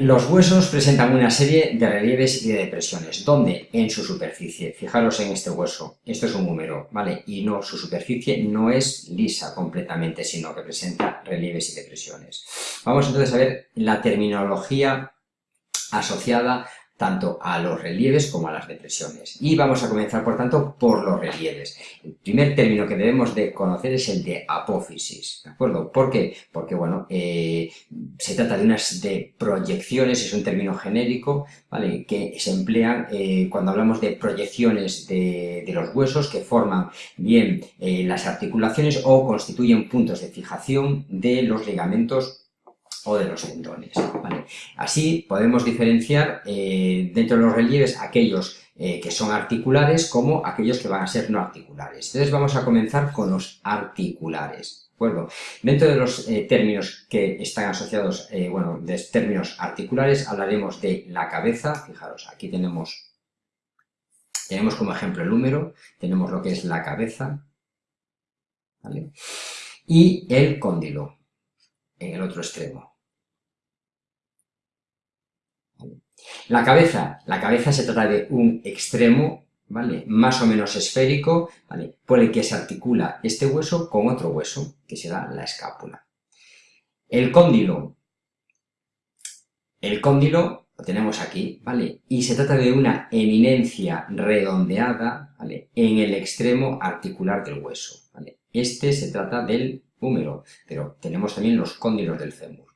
Los huesos presentan una serie de relieves y de depresiones, donde en su superficie, fijaros en este hueso, esto es un número, ¿vale? Y no, su superficie no es lisa completamente, sino que presenta relieves y depresiones. Vamos entonces a ver la terminología asociada tanto a los relieves como a las depresiones. Y vamos a comenzar, por tanto, por los relieves. El primer término que debemos de conocer es el de apófisis, ¿de acuerdo? ¿Por qué? Porque, bueno, eh, se trata de unas de proyecciones, es un término genérico, ¿vale? Que se emplean eh, cuando hablamos de proyecciones de, los huesos que forman bien eh, las articulaciones o constituyen puntos de fijación de los ligamentos o de los tendones. Así podemos diferenciar eh, dentro de los relieves aquellos eh, que son articulares como aquellos que van a ser no articulares. Entonces vamos a comenzar con los articulares. ¿De Dentro de los eh, términos que están asociados, bueno, de términos articulares, hablaremos de la cabeza, fijaros, aquí tenemos, tenemos como ejemplo el número, tenemos lo que es la cabeza, y el cóndilo, en el otro extremo. La cabeza, la cabeza se trata de un extremo, ¿vale? Más o menos esférico, ¿vale? Por el que se articula este hueso con otro hueso, que será la escápula. El cóndilo, el cóndilo lo tenemos aquí, ¿vale? Y se trata de una eminencia redondeada, ¿vale? En el extremo articular del hueso, ¿vale? Este se trata del húmero, pero tenemos también los cóndilos del fémur.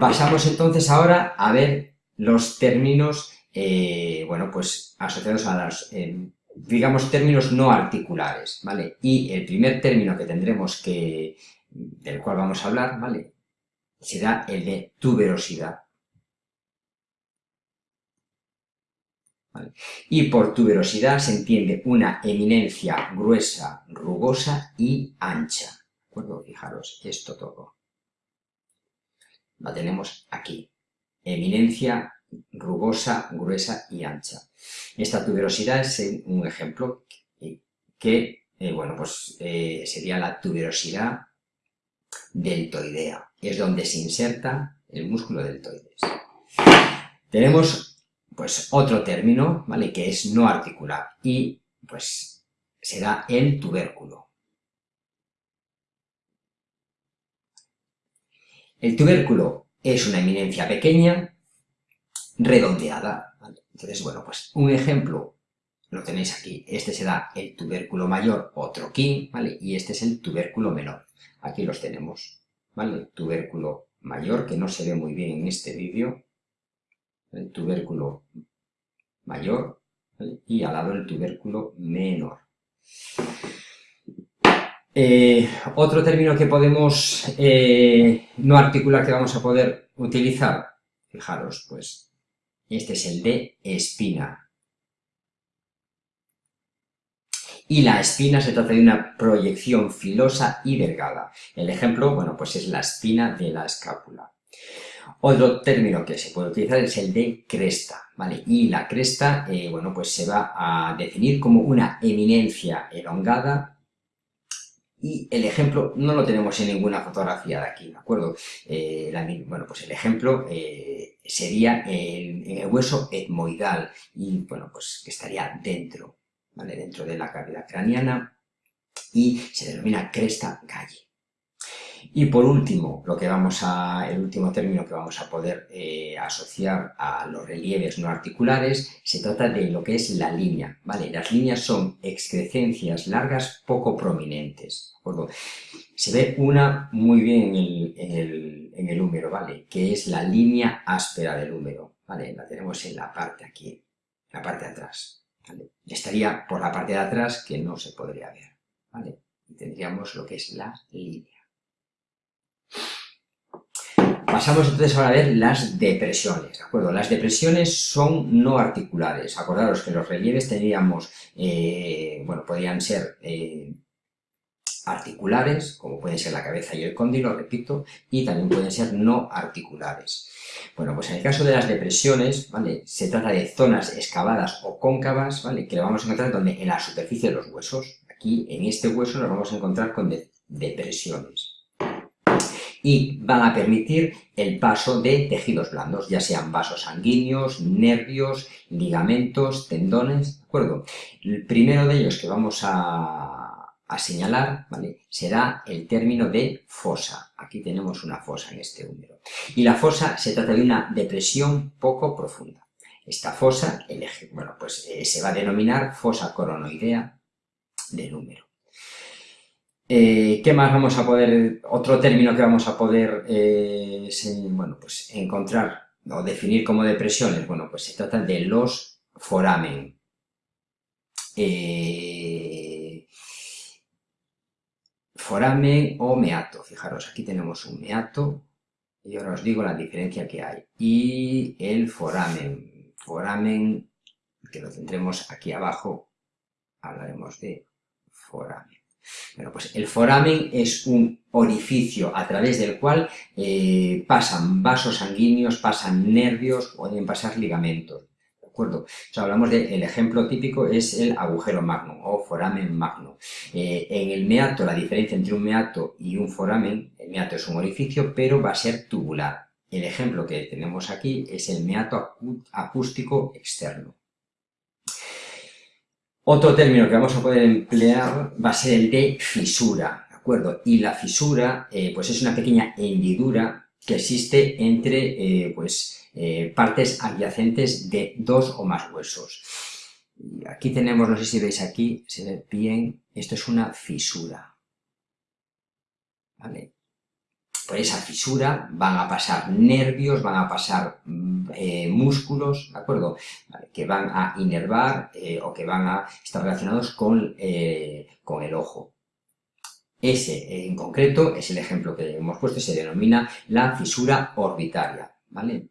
Pasamos entonces ahora a ver los términos, eh, bueno, pues asociados a los, eh, digamos, términos no articulares, ¿vale? Y el primer término que tendremos que, del cual vamos a hablar, ¿vale? Será el de tuberosidad. Y por tuberosidad se entiende una eminencia gruesa, rugosa y ancha. ¿De acuerdo? Fijaros, esto todo la tenemos aquí. Eminencia rugosa, gruesa y ancha. Esta tuberosidad es un ejemplo que, eh, bueno, pues eh, sería la tuberosidad deltoidea. Es donde se inserta el músculo deltoides. Tenemos, pues, otro término, ¿vale?, que es no articular y, pues, será el tubérculo. El tubérculo es una eminencia pequeña, redondeada. Entonces, bueno, pues un ejemplo lo tenéis aquí. Este será el tubérculo mayor o troquín, ¿vale? Y este es el tubérculo menor. Aquí los tenemos, ¿vale? Tubérculo mayor, que no se ve muy bien en este vídeo. El tubérculo mayor, Y al lado el tubérculo menor. Eh, otro término que podemos eh, no articular que vamos a poder utilizar, fijaros, pues este es el de espina. Y la espina se trata de una proyección filosa y delgada. El ejemplo, bueno, pues es la espina de la escápula. Otro término que se puede utilizar es el de cresta, ¿vale? Y la cresta, eh, bueno, pues se va a definir como una eminencia elongada y el ejemplo no lo tenemos en ninguna fotografía de aquí, ¿de acuerdo? Eh, bueno, pues el ejemplo eh, sería el, el, hueso etmoidal y, bueno, pues que estaría dentro, ¿vale? Dentro de la cavidad craneana y se denomina cresta galle. Y por último, lo que vamos a, el último término que vamos a poder eh, asociar a los relieves no articulares se trata de lo que es la línea, ¿vale? Las líneas son excrescencias largas poco prominentes, Se ve una muy bien en el, húmero, ¿vale? Que es la línea áspera del húmero, ¿vale? La tenemos en la parte aquí, la parte de atrás. Estaría por la parte de atrás que no se podría ver, ¿vale? Y tendríamos lo que es la línea. Pasamos entonces ahora a ver las depresiones, ¿de acuerdo? Las depresiones son no articulares. Acordaros que los relieves tendríamos, eh, bueno, podrían ser eh, articulares, como pueden ser la cabeza y el cóndilo, repito, y también pueden ser no articulares. Bueno, pues en el caso de las depresiones, ¿vale? Se trata de zonas excavadas o cóncavas, ¿vale? Que vamos a encontrar donde en la superficie de los huesos. Aquí, en este hueso, nos vamos a encontrar con depresiones. Y van a permitir el paso de tejidos blandos, ya sean vasos sanguíneos, nervios, ligamentos, tendones, ¿de acuerdo? El primero de ellos que vamos a, a señalar, ¿vale? Será el término de fosa. Aquí tenemos una fosa en este húmero. Y la fosa se trata de una depresión poco profunda. Esta fosa, bueno, pues eh, se va a denominar fosa coronoidea del húmero. Eh, ¿Qué más vamos a poder, otro término que vamos a poder eh, bueno, pues encontrar o definir como depresiones? Bueno, pues se trata de los foramen. Eh, foramen o meato. Fijaros, aquí tenemos un meato y ahora os digo la diferencia que hay. Y el foramen. Foramen, que lo centremos aquí abajo, hablaremos de foramen. Bueno, pues el foramen es un orificio a través del cual eh, pasan vasos sanguíneos, pasan nervios, pueden pasar ligamentos. ¿De acuerdo? O hablamos del ejemplo típico es el agujero magno o foramen magno. Eh, en el meato, la diferencia entre un meato y un foramen, el meato es un orificio, pero va a ser tubular. El ejemplo que tenemos aquí es el meato acústico externo. Otro término que vamos a poder emplear va a ser el de fisura, ¿de acuerdo? Y la fisura, eh, pues es una pequeña hendidura que existe entre, eh, pues, eh, partes adyacentes de dos o más huesos. aquí tenemos, no sé si veis aquí, se ve bien, esto es una fisura, ¿vale? Por esa fisura van a pasar nervios, van a pasar mm, eh, músculos, ¿de acuerdo? que van a inervar eh, o que van a estar relacionados con, eh, con el ojo. Ese en concreto es el ejemplo que hemos puesto, se denomina la fisura orbitaria, ¿vale?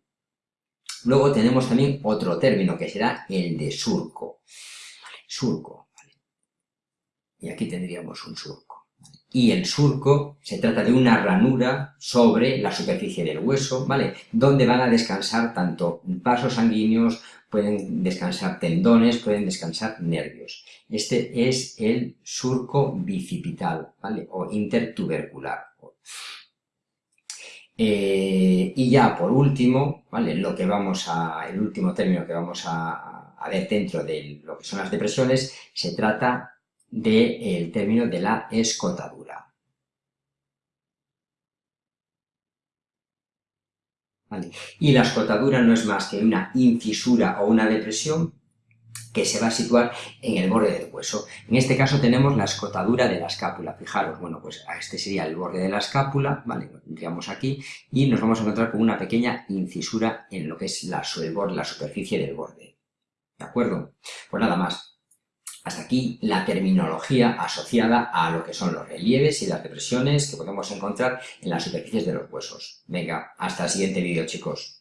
Luego tenemos también otro término que será el de surco. Surco, ¿vale? Y aquí tendríamos un surco y el surco se trata de una ranura sobre la superficie del hueso, ¿vale? Donde van a descansar tanto vasos sanguíneos, pueden descansar tendones, pueden descansar nervios. Este es el surco bicipital, ¿vale? O intertubercular. Eh, y ya por último, ¿vale? Lo que vamos a, el último término que vamos a, a ver dentro de lo que son las depresiones, se trata del término de la escotadura. Y la escotadura no es más que una incisura o una depresión que se va a situar en el borde del hueso. En este caso tenemos la escotadura de la escápula. Fijaros, bueno, pues este sería el borde de la escápula, ¿vale? Lo aquí y nos vamos a encontrar con una pequeña incisura en lo que es la, la superficie del borde. ¿De acuerdo? Pues nada más. Hasta aquí la terminología asociada a lo que son los relieves y las depresiones que podemos encontrar en las superficies de los huesos. Venga, hasta el siguiente vídeo chicos.